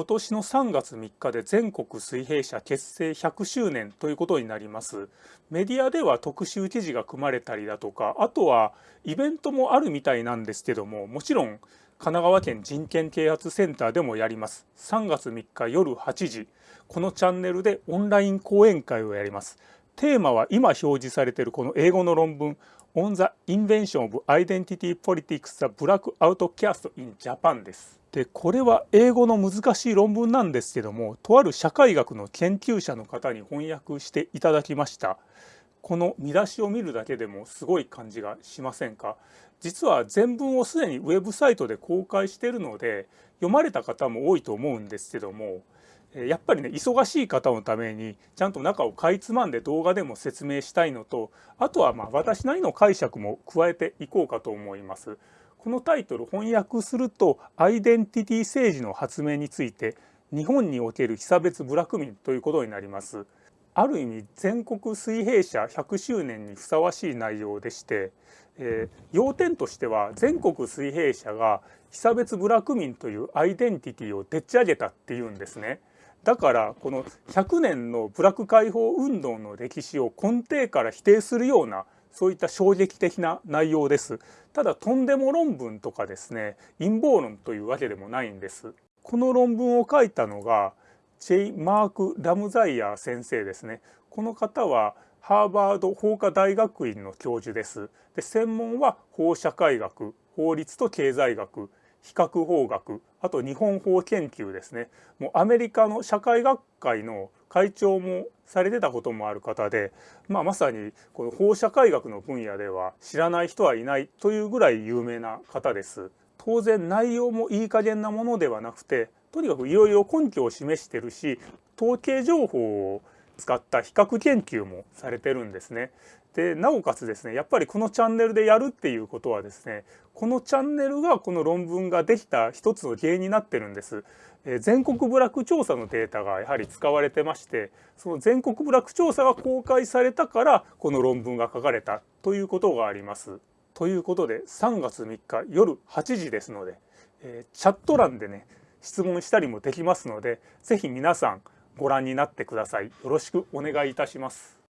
今年の3月3日で全国水平社結成100周年ということになります。メディアでは特集記事が組まれたりだとかあとはイベントもあるみたいなんですけどももちろん神奈川県人権啓発センターでもやります。3月3日夜8時このチャンネルでオンライン講演会をやります。テーマは今表示されているこの英語の論文 On the Invention of Identity Politics the Black Outcast in Japan です。でこれは英語の難しい論文なんですけどもとある社会学の研究者の方に翻訳していただきました。この見出しを見るだけでもすごい感じがしませんか？実は全文をすでにウェブサイトで公開しているので読まれた方も多いと思うんですけどもやっぱりね忙しい方のためにちゃんと中をかいつまんで動画でも説明したいのとあとはまあ私なりの解釈も加えていこうかと思います。このタイトル翻訳するとアイデンティティ政治の発明について日本における被差別部落民ということになります。ある意味全国水平社100周年にふさわしい内容でして、えー、要点としては全国水平社が被差別部落民というアイデンティティをでっち上げたっていうんですね。だからこの100年の部落解放運動の歴史を根底から否定するようなそういった衝撃的な内容です。ただとんでも論文とかですね陰謀論というわけでもないんです。この論文を書いたのがチェイ・マーク・ラムザイヤー先生ですね。この方はハーバード法科大学院の教授です。で専門は法社会学、法律と経済学、比較法学、あと日本法研究ですね。もうアメリカの社会学会の会長もされてたこともある方で、まあ、まさにこの法社会学の分野では知らない人はいないというぐらい有名な方です。当然内容もいい加減なものではなくてとにかくいろいろ根拠を示してるし統計情報を使った比較研究もされてるんですね。でなおかつですねやっぱりこのチャンネルでやるっていうことはですねこのチャンネルがこの論文ができた一つの原因になってるんです。え全国部落調査のデータがやはり使われてましてその全国部落調査が公開されたからこの論文が書かれたということがあります。ということで3月3日夜8時ですので、えチャット欄でね質問したりもできますので是非皆さんご覧になってください。よろしくお願いいたします。